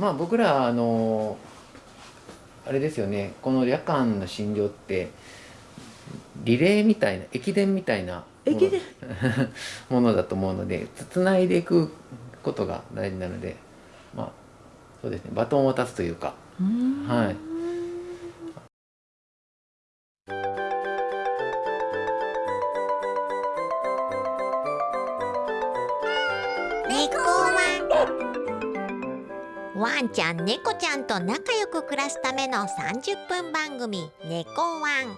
まあ僕らあのあれですよね。この夜間の診療ってリレーみたいな駅伝みたいな駅伝？もの だと思うのでつないでいくことが大事なのでまあそうですね。バトンを渡すというか。はいちゃん猫ちゃんと仲良く暮らすための30分番組「猫ワン」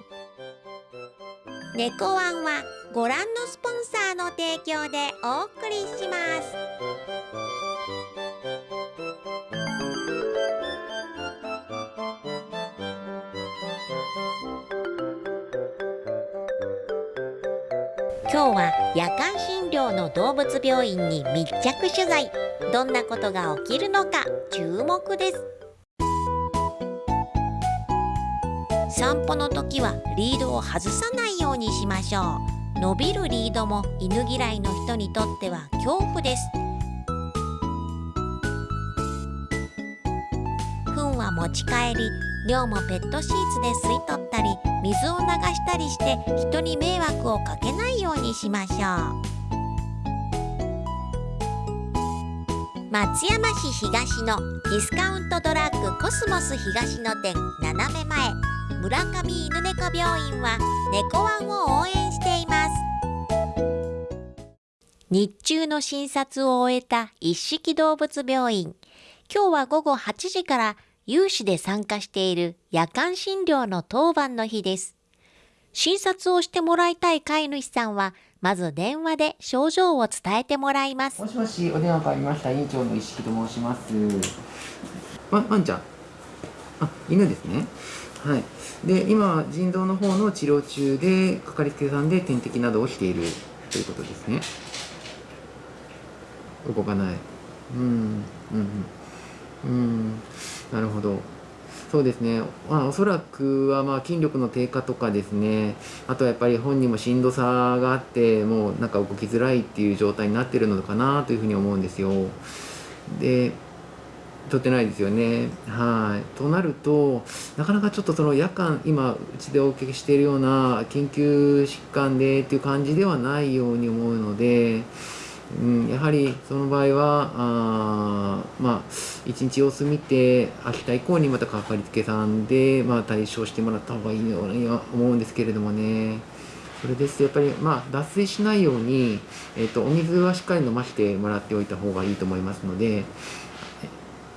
猫ワンはご覧のスポンサーの提供でお送りします。今日は夜間診の動物病院に密着取材。どんなことが起きるのか注目です。散歩の時はリードを外さないようにしましょう。伸びるリードも犬嫌いの人にとっては恐怖です。糞は持ち帰り尿もペットシーツで吸い取ったり水を流したりして人に迷惑をかけないようにしましょう。松山市東のディスカウントドラッグコスモス東の店斜め前。村上犬猫病院は猫ワンを応援しています。日中の診察を終えた一色動物病院。今日は午後8時から有志で参加している夜間診療の当番の日です。診察をしてもらいたい飼い主さんは、まず電話で症状を伝えてもらいます。もしもし、お電話変わりました。院長の石木と申します。わ、ワンちゃん。あ、犬ですね。はい。で、今、腎臓の方の治療中で、かかりつけさんで点滴などをしているということですね。動かない。うん、うん、うん。うんなるほど。そうですね、まあ、おそらくはまあ筋力の低下とかですね、あとはやっぱり本人もしんどさがあって、もうなんか動きづらいっていう状態になってるのかなというふうに思うんですよ。で、取ってないですよね。はい。となると、なかなかちょっとその夜間、今、うちでお受けしているような緊急疾患でっていう感じではないように思うので、うん、やはりその場合はあまあ一日様子見て明日以降にまたかかりつけさんで、まあ、対処してもらった方がいいようには思うんですけれどもね。それですやっぱり、まあ、脱水しないように、えーと、お水はしっかり飲ませてもらっておいた方がいいと思いますので、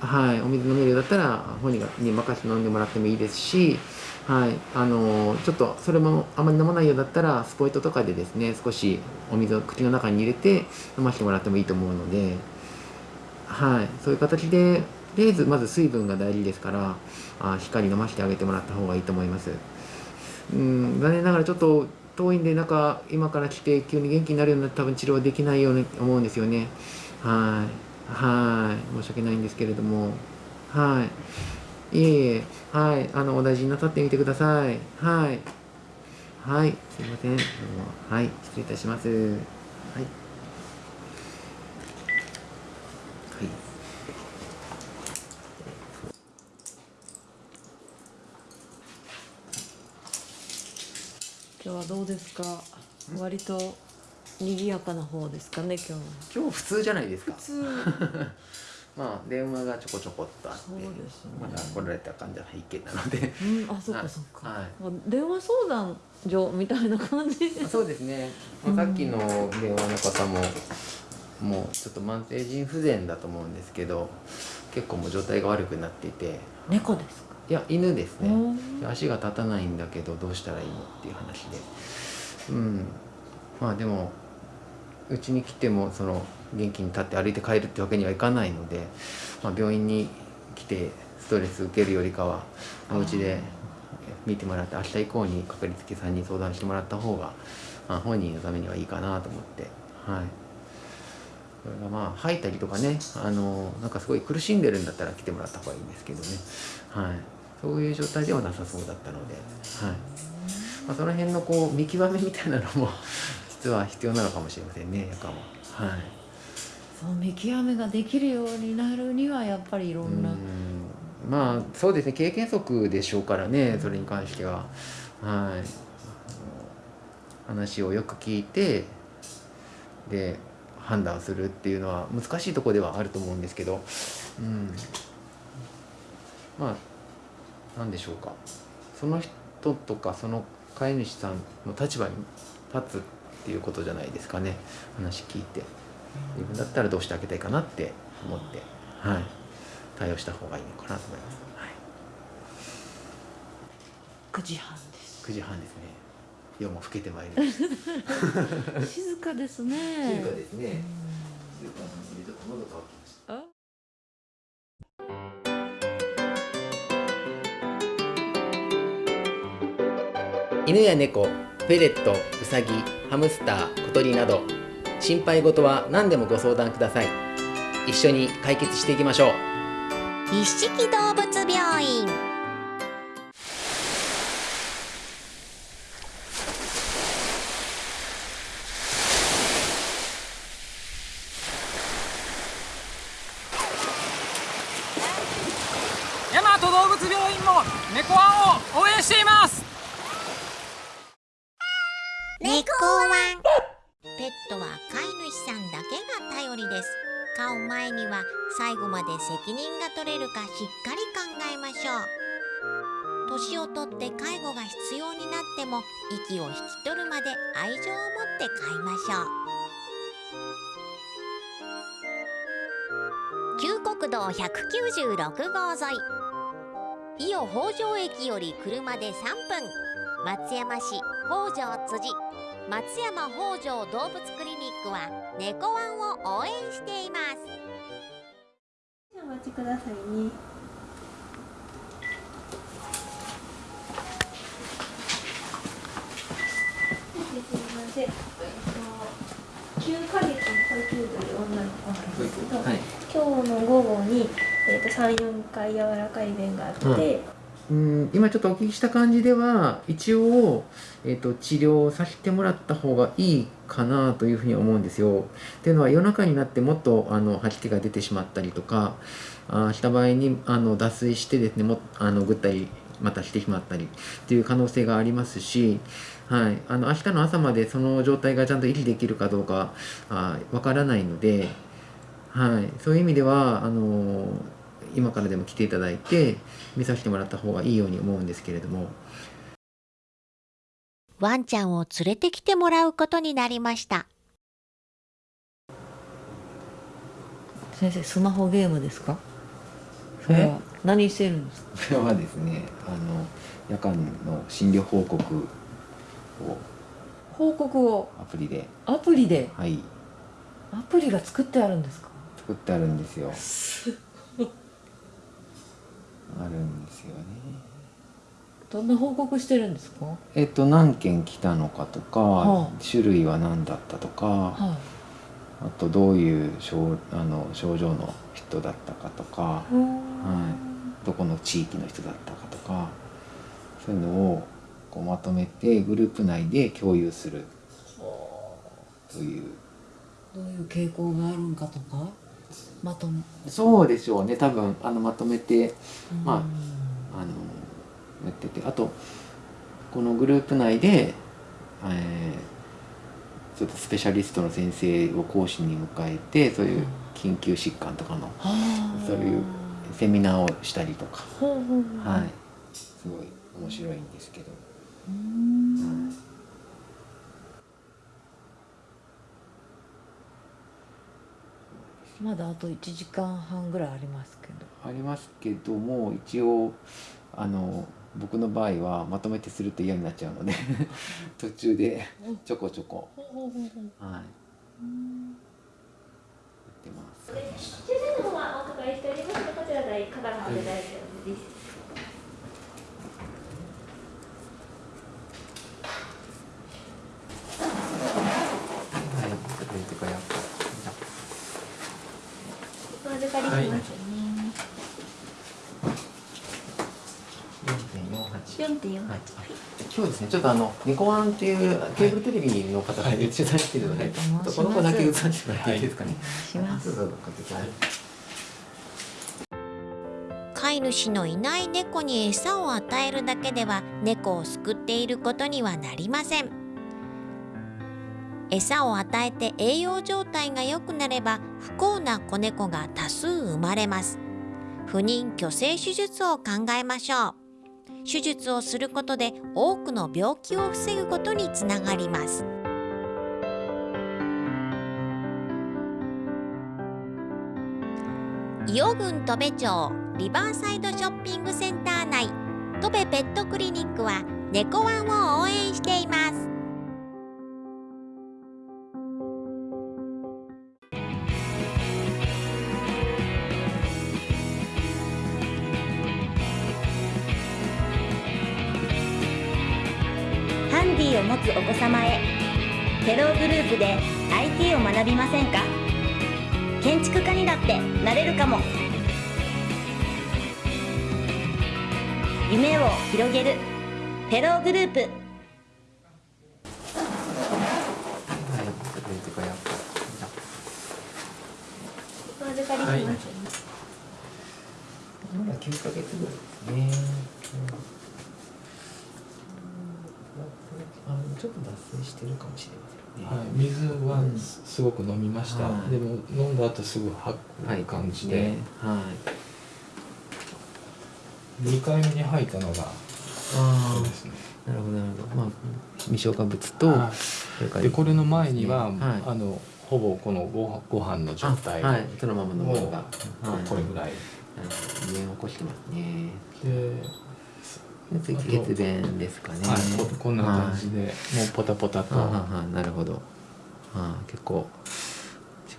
はい、お水飲めるようだったら本人に任せて飲んでもらってもいいですしはい、あのちょっとそれもあまり飲まないようだったらスポイトとかでですね少しお水を口の中に入れて飲ませてもらってもいいと思うので、はい、そういう形でとりあえずまず水分が大事ですからあしっかり飲ませてあげてもらった方がいいと思います。うん。残念ながらちょっと遠いんでなんか今から来て急に元気になるような多分治療できないように思うんですよね。はい。はい。申し訳ないんですけれども。はい。いえいえ、はい、あの、お大事になさってみてください。はい。はい、すいません。どうもはい、失礼いたします。はい。はい。今日はどうですか？割と賑やかな方ですかね今日は今日普通じゃないですか普通まあ電話がちょこちょこっとあってそうですね。まだ来られた感じは一件なので。うんあそっかそっか、はい。電話相談所みたいな感じ。そうですね、まあさっきの電話の方ももうちょっと慢性腎不全だと思うんですけど結構もう状態が悪くなっていて。猫ですか？いや犬ですね。うん足が立たないんだけどどうしたらいいのっていう話で。うん。まあでもうちに来てもその元気に立って歩いて帰るってわけにはいかないので、まあ、病院に来てストレス受けるよりかはお家で見てもらって明日以降にかかりつけさんに相談してもらった方が、まあ、本人のためにはいいかなと思ってはい。それがまあ吐いたりとかねあのなんかすごい苦しんでるんだったら来てもらった方がいいんですけどね。はい。そういう状態ではなさそうだったのではい。まあ、その辺のこう見極めみたいなのも実は必要なのかもしれませんね夜間ははい。その見極めができるようになるにはやっぱりいろんな、うん。まあそうですね。経験則でしょうからねそれに関しては。はい。話をよく聞いてで判断するっていうのは難しいところではあると思うんですけど。うん。まあなんでしょうか。その人とかその飼い主さんの立場に立つっていうことじゃないですかね。話聞いて自分だったらどうしてあげたいかなって思ってはい。対応した方がいいのかなと思います、はい、9時半です。9時半ですね。夜も更けてまいりました。静かですね。静かですね。静かなのでちょっと喉乾きました。あ？犬や猫フェレットウサギハムスター小鳥など心配事は何でもご相談ください。一緒に解決していきましょう。一色動物病院。ても息を引き取るまで愛情を持って飼いましょう。旧国道196号沿い。伊予北条駅より車で3分。松山市北条辻。松山北条動物クリニックは猫ワンを応援しています。お待ちくださいね。すみません。えっと9ヶ月の保育という女の子なんですけど、はい今日の午後にえっと3、4回柔らかい便があって、うんうん今ちょっとお聞きした感じでは一応、えー、と治療させてもらった方がいいかなというふうに思うんですよ。っていうのは夜中になってもっとあの吐き気が出てしまったりとかあした場合にあの脱水してですねもあのぐったりまたしてしまったりっていう可能性がありますし、はい、あの明日の朝までその状態がちゃんと維持できるかどうかあわからないので、はい、そういう意味ではあの今からでも来ていただいて見させてもらった方がいいように思うんですけれども。ワンちゃんを連れてきてもらうことになりました。先生スマホゲームですか？それは何してるんですか？それはですねあの夜間の診療報告を。報告を？アプリで。アプリで？はい。アプリが作ってあるんですか？作ってあるんですよ。あるんですよね。どんな報告してるんですか？えっと何件来たのかとか、はあ。種類は何だったとか、はあとどういう症あの症状の人だったかとか、い、はい、どこの地域の人だったかとかそういうのをこうまとめてグループ内で共有するという。どういう傾向があるんかとかまとめそうでしょうね多分。あのまとめてまあうん。あのやってて。あとこのグループ内で、えーちょっとスペシャリストの先生を講師に迎えてそういう緊急疾患とかのはあそういうセミナーをしたりとか、はい、すごい面白いんですけど。うん。まだあと1時間半ぐらいありますけど。ありますけども一応あの僕の場合はまとめてすると嫌になっちゃうので 途中でちょこちょこ、はい、やってます。抽選の方はお伺いしておりますので、こちらでかからはで大丈夫です。はい、とかやお預かりしますね。4.48。4.4。はい。今日ですねちょっとあの猫ワンっていうケーブルテレビの方がはい取材してるので、この子だけ映させてもらっていいですかね。飼い主のいない猫に餌を与えるだけでは猫を救っていることにはなりません餌を与えて栄養状態が良くなれば不幸な子猫が多数生まれます不妊去勢手術を考えましょう手術をすることで多くの病気を防ぐことにつながります。伊予郡戸部町リバーサイドショッピングセンター内戸部ペットクリニックは猫ワンを応援しています。ログループで IT を学びませんか？建築家にだってなれるかも。夢を広げるテログループ。はい、まだ9ヶ月ぐらいですね。うん。あちょっと脱線してるかもしれません水はすすごく飲みました、はいでも飲んだ後すぐ吐はい、く感じで、ねはい。2回目に吐いたのがあそうですね。あ、なるほどなるほど。まあ未消化物と、でこれの前には、はい。あのほぼこのごご飯の状態あはい、そのままのものが、はい、これぐらい。なるほどね起こしてますね。で、で次血便ですかね。はい、ここんな感じで、もうポタポタと、なるほど。あ結構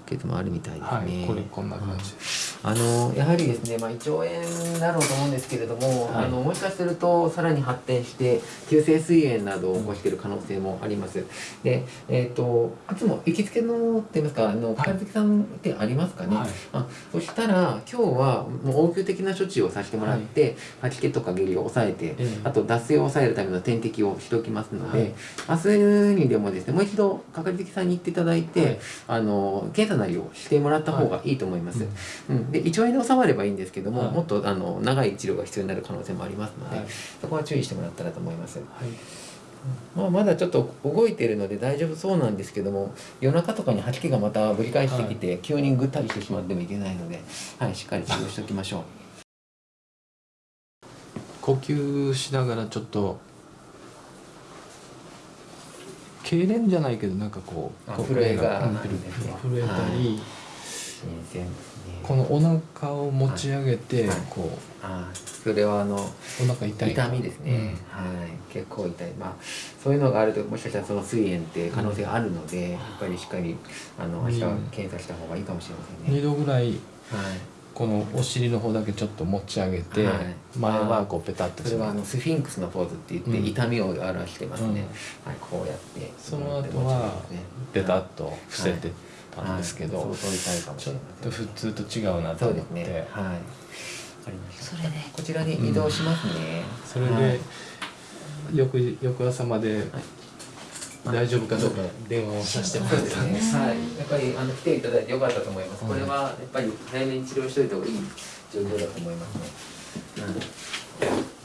出血もあるみたいですね。はいこれこんな感じです、あのやはりですね、まあ、胃腸炎だろうと思うんですけれども、はい。あのもしかするとさらに発展して急性膵炎などを起こしている可能性もあります。で、えっ、といつも行きつけのって言いますかあのりつけさんってありますかね。はい。あそしたら今日はもう応急的な処置をさせてもらって、吐き気とか下痢を抑えて、ええ。あと脱水を抑えるための点滴をしておきますので、はい。明日にでもですねもう一度かかりつけさんに行っていただいて、はい。あの検査なりをしてもらった方がいいと思います。うん、で胃腸炎で収まればいいんですけども、はい。もっとあの長い治療が必要になる可能性もありますので、はい。そこは注意してもらったらと思います。はい。まあ、まだちょっと動いているので大丈夫そうなんですけども夜中とかに吐き気がまたぶり返してきて、急にぐったりしてしまってもいけないので、はい、しっかり治療しておきましょう。呼吸しながらちょっと痙攣じゃないけどなんかこう震えが震えたり、新鮮ですね。このお腹を持ち上げて、はい。こあそれはあのうお腹痛い。痛みですね、はい。結構痛い。まあそういうのがあるともしかしたらその膵炎って可能性があるので、やっぱりしっかりあの明日は検査した方がいいかもしれませんね、2度ぐらいはい。このお尻の方だけちょっと持ち上げて、はい。前はこうペタッとそれはあのスフィンクスのポーズって言って、うん。痛みを表してますね、うん。はい。こうやってその後はペタッと伏せてたんですけど、はい。ちょっと普通と違うなと思って。ね。はい。わかりましたそれで。こちらに移動しますね、それで、はい。翌翌朝まで大丈夫かどうか電話をさせてもらったそうですね。はい。やっぱりあの来ていただいてよかったと思います。うん。これはやっぱり早めに治療しておいた方がいい状況だと思いますね。うん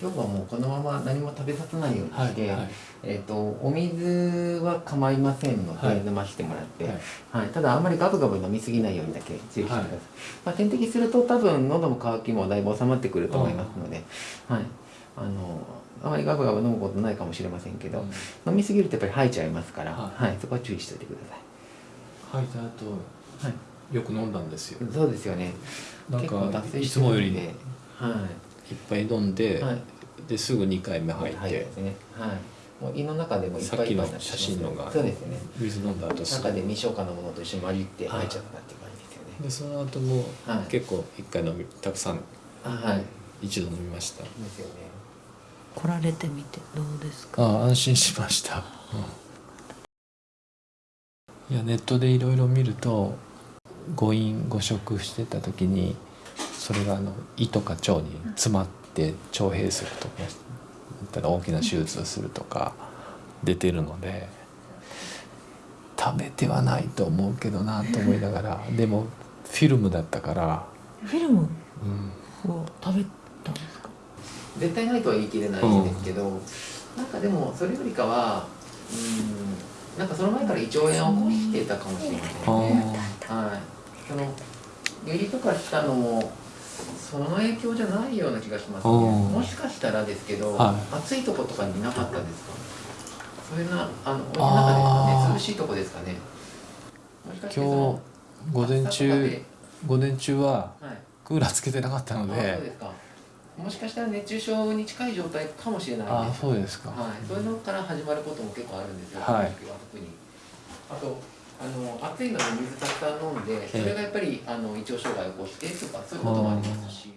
今日はもうこのまま何も食べさせないようにして、はいはい。えっ、とお水は構いませんので、はい。飲ませてもらって、はい。はい、ただあんまりガブガブ飲みすぎないようにだけ注意してください、はい。まあ、点滴すると多分喉の渇きもだいぶ収まってくると思いますので、はい、あのあまりガブガブ飲むことないかもしれませんけど、飲みすぎるとやっぱり吐いちゃいますから、ははい。いそこは注意しておいてくだ吐いた後さい、はい、よく飲んだんですよ。そうですよね。なん結構かいつもよりい。っんいぱい飲んで、はい。ですぐ2回目吐いて、ですね。はい。もう胃の中でもいっぱいいっぱいになってますさっきの写真のがそうですね。水飲んだ後すぐ。中で未消化のものと一緒に混じって吐い。ちゃったっていう感じですよね、でその後もはい。結構1回飲みたくさんあはい。一度飲みました。ですよね。来られてみてどうですか？あ安心しました、うん。いやネットでいろいろ見ると誤飲誤食してた時にそれがあの胃とか腸に詰まって腸閉塞とか大きな手術をするとか出てるので食べてはないと思うけどなと思いながらでもフィルムだったから、フィルム？うん、を食べたんですか？絶対ないとは言い切れないんですけど、なんかでもそれよりかはうんなんかその前から胃腸炎を起こしてたかもしれませんあね。ー。はい。その下痢とかしたのもその影響じゃないような気がしますね。うんもしかしたらですけど、はい暑いとことかになかったですか？そういうなあのお湯の中ですかね。涼しいとこですかね。今の日午前中で午前中ははい。クーラーつけてなかったのあそうでですか。もしかしたら熱中症に近い状態かもしれないあ。そうですか、はい、そういうのから始まることも結構あるんですよ、はい特に。あとあの暑いので水たくさん飲んで、それがやっぱりあの胃腸障害を起こしてとかそういうこともありますし。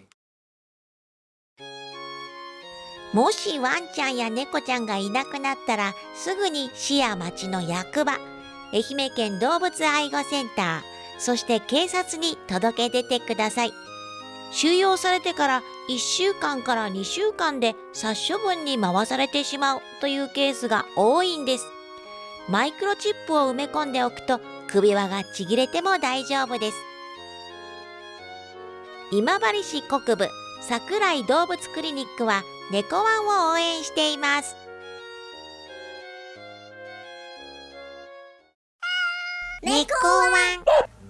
もしワンちゃんや猫ちゃんがいなくなったらすぐに市や町の役場愛媛県動物愛護センターそして警察に届け出てください。収容されてから1週間から2週間で殺処分に回されてしまうというケースが多いんですマイクロチップを埋め込んでおくと首輪がちぎれても大丈夫です。今治市国部桜井動物クリニックは猫ワンを応援しています。猫ワン。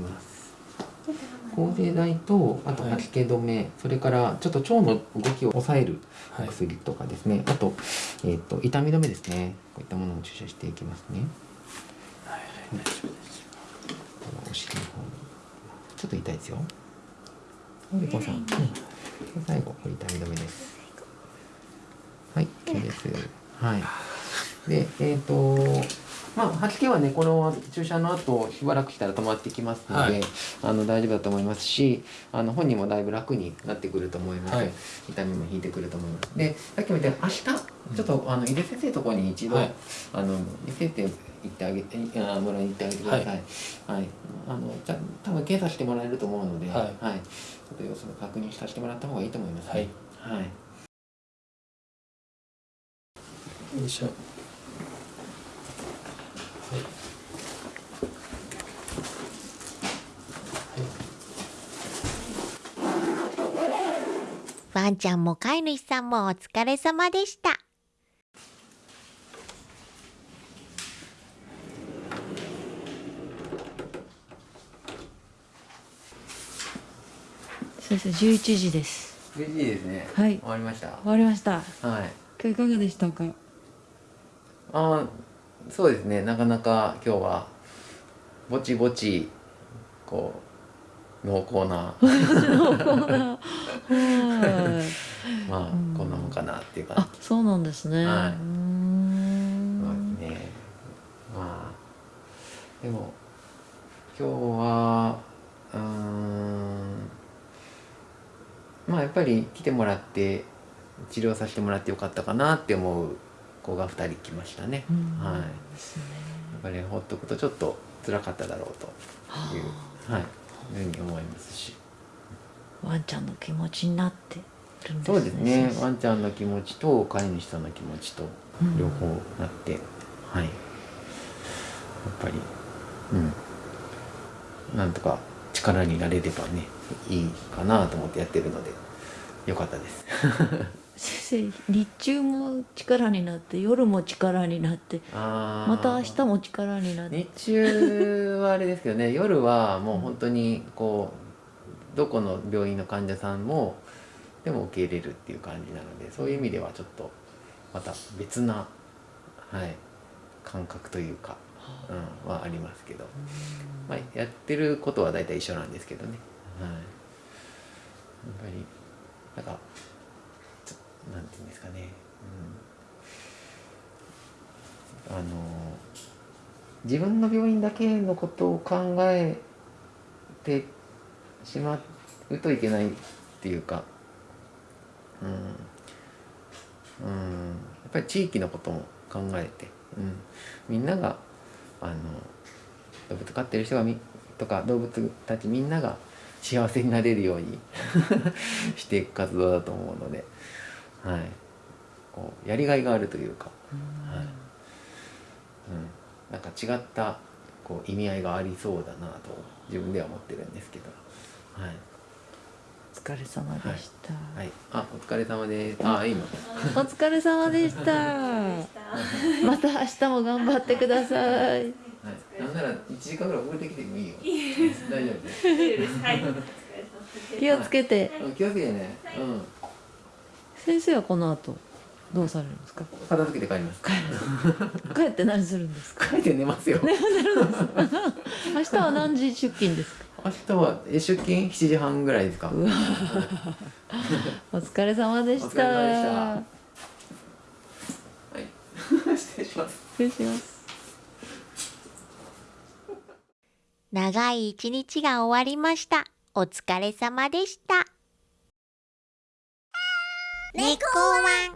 ます。抗生剤とあと吐き気止め、それからちょっと腸の動きを抑えるお薬とかですね、あと,、えー、と痛み止めですねこういったものを注射していきますね。はい、大丈夫です。お尻の方にちょっと痛いですよ。でこうさん、うん、で最後これ痛み止めです。はい、OK です。はい。で、えっ、と、まあ、吐き気はね、この注射の後、しばらくしたら止まってきますので、はいあの大丈夫だと思いますし、あの本人もだいぶ楽になってくると思います。はい痛みも引いてくると思います。で、さっきも言ったように、明日、ちょっと、あの井出先生のところに一度、はいあの見せて行ってあげて、あもらいに行ってあげてください。はい。あの、じゃ、多分検査してもらえると思うので、はいちょっと様子を確認させてもらった方がいいと思います、ね。はい。よいしょワンちゃんも飼い主さんもお疲れ様でした先生11時です嬉しいですね。はい終わりました。終わりましたはい。今日いかがでしたか？あーそうですね。なかなか今日はぼちぼちこう濃厚な。はい まあうん。こんなもんかなっていう感あそうなんですね、はい。うですね。まあでも今日はうーん。まあやっぱり来てもらって治療させてもらってよかったかなって思う子が2人来ましたね。うんはい。やっぱりほっとくとちょっと辛かっただろうという、はい、ふうに思いますし。ワンちゃんの気持ちになってるんですそうですねワンちゃんの気持ちと飼い主さんの気持ちとうん両方なって、はい。やっぱり、うん。なんとか力になれればねいいかなと思ってやってるのでよかったです 先生日中も力になって夜も力になってまた明日も力になって。日中はあれですけどね 夜はもう本当にこうどこの病院の患者さんもでも受け入れるっていう感じなのでそういう意味ではちょっとまた別な、はい、感覚というか、うん、はありますけど、まあ、やってることは大体一緒なんですけどね、はい、やっぱりなんかなんていうんですかね、うん、あの自分の病院だけのことを考えてしまうといけないっていうか、うん、うん、やっぱり地域のことも考えて、うん、みんながあの動物飼ってる人がみとか動物たちみんなが幸せになれるように していく活動だと思うので、はい、こうやりがいがあるというか、はい。うん、なんか違ったこう意味合いがありそうだなと自分では思ってるんですけど、はい。お疲れ様でした、はい、あお疲れ様です。あ今。お疲れ様でした。また明日も頑張ってください。はい、なんなら一時間ぐらい遅れてきてもいいよ。大丈夫です。はい。気をつけて。うん気をつけてね。うん。先生はこの後どうされるんですか？片付けて帰ります。帰って何するんですか？帰って寝ますよ。明日は何時出勤ですか？明日はえ出勤？7時半ぐらいですか。お疲れ様でしたお疲れ様でしたはい。失礼します。失礼します長い一日が終わりました。お疲れ様でした。猫ワン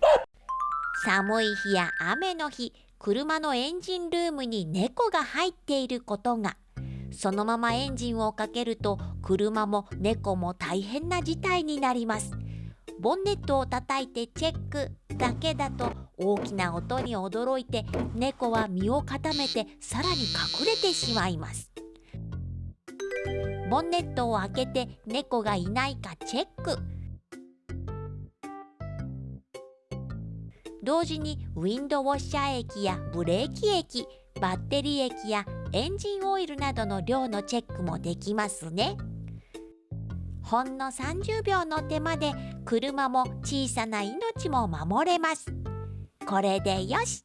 寒い日や雨の日、車のエンジンルームに猫が入っていることが、そのままエンジンをかけると車も猫も大変な事態になります。ボンネットを叩いてチェックだけだと大きな音に驚いて猫は身を固めてさらに隠れてしまいます。ボンネットを開けて猫がいないかチェック同時にウィンドウォッシャー液やブレーキ液バッテリー液やエンジンオイルなどの量のチェックもできますね。ほんの30秒の手間で車も小さな命も守れます。これでよし。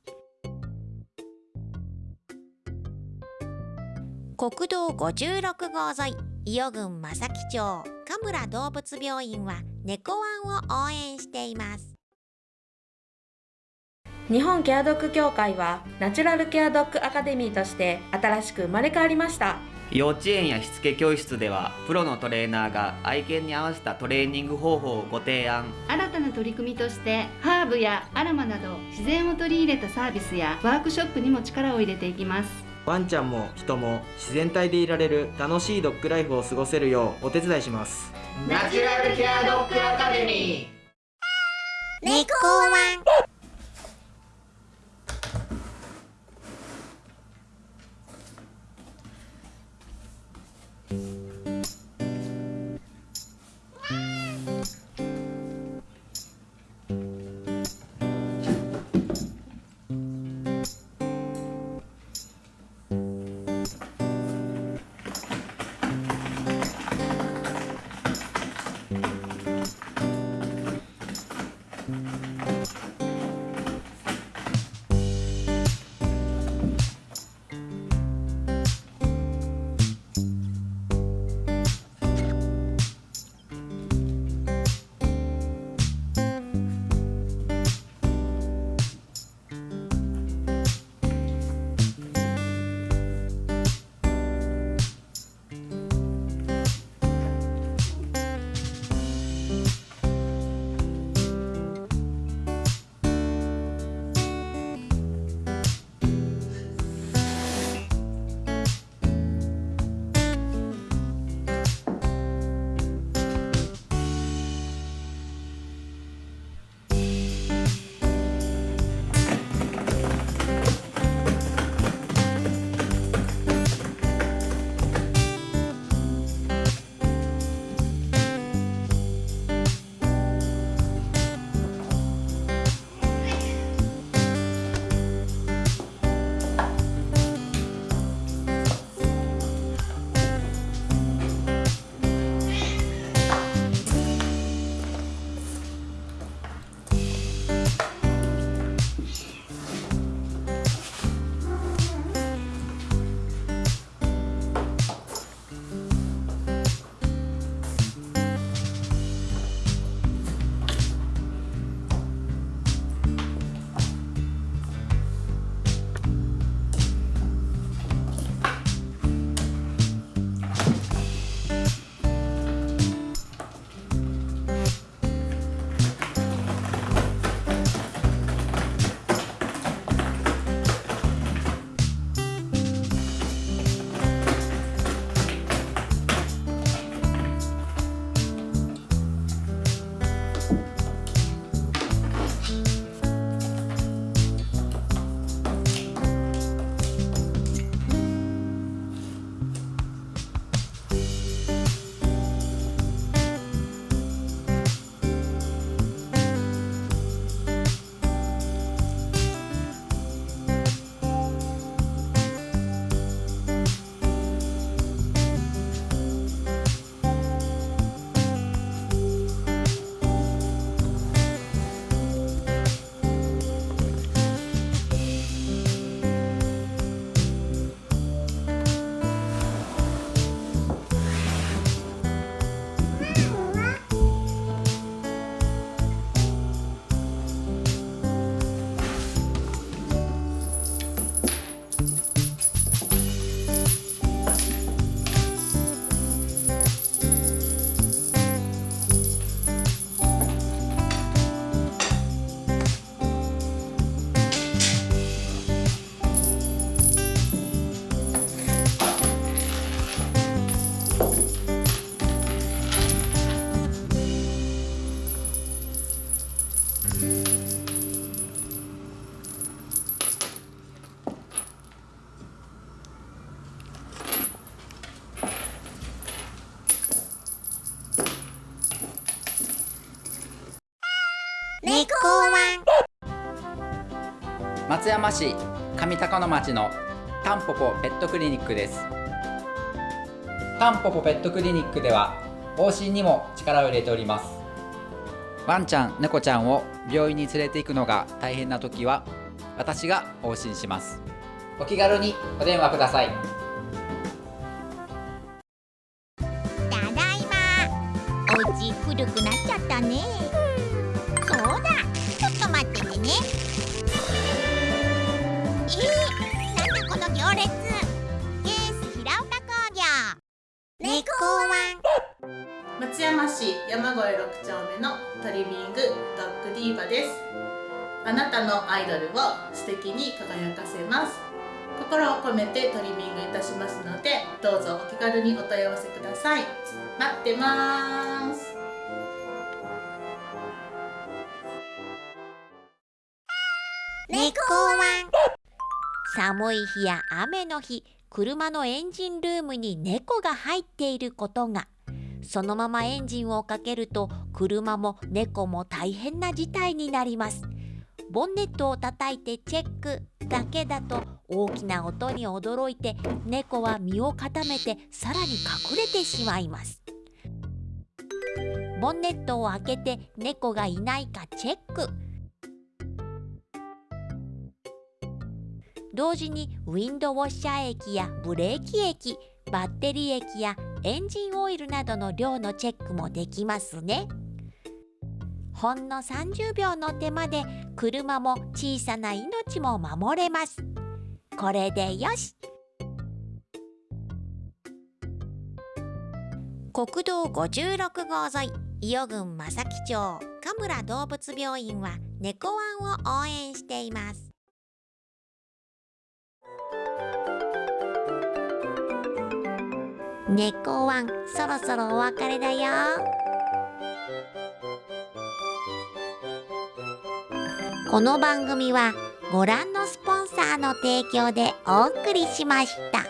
国道56号沿い伊予郡正木町神村動物病院は猫ワンを応援しています。日本ケアドッグ協会はナチュラルケアドッグアカデミーとして新しく生まれ変わりました。幼稚園やしつけ教室ではプロのトレーナーが愛犬に合わせたトレーニング方法をご提案。新たな取り組みとしてハーブやアロマなど自然を取り入れたサービスやワークショップにも力を入れていきます。ワンちゃんも人も自然体でいられる楽しいドッグライフを過ごせるようお手伝いします。ナチュラルケアドッグアカデミー。猫ワン 猫ワン。松山市上高野町のタンポポペットクリニックです。タンポポペットクリニックでは往診にも力を入れております。ワンちゃん猫ちゃんを病院に連れて行くのが大変な時は私が往診します。お気軽にお電話ください。心を込めてトリミングいたしますのでどうぞお気軽にお問い合わせください。待ってます。猫ワン。寒い日や雨の日車のエンジンルームに猫が入っていることが。そのままエンジンをかけると車も猫も大変な事態になります。ボンネットを叩いてチェックだけだと大きな音に驚いて猫は身を固めてさらに隠れてしまいます。ボンネットを開けて猫がいないかチェック。同時にウィンドウォッシャー液やブレーキ液バッテリー液やエンジンオイルなどの量のチェックもできますね。ほんの30秒の手間で車も小さな命も守れます。これでよし。国道56号沿い伊予郡正木町神村動物病院は猫ワンを応援しています。猫ワンそろそろお別れだよ。この番組はご覧のスポンサーの提供でお送りしました。